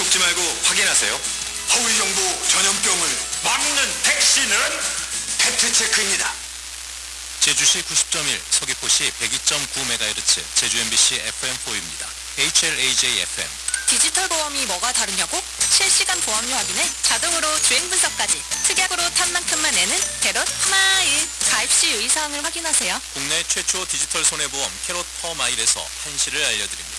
속지 말고 확인하세요. 허위 정보 전염병을 막는 백신은 팩트체크입니다. 제주시 90.1, 서귀포시 102.9MHz, 제주 MBC FM4U입니다. HLAJ FM. 디지털 보험이 뭐가 다르냐고? 실시간 보험료 확인에 자동으로 주행 분석까지 특약으로 탄 만큼만 내는 캐롯 마일 가입 시 유의사항을 확인하세요. 국내 최초 디지털 손해보험 캐롯 퍼마일에서 한시를 알려드립니다.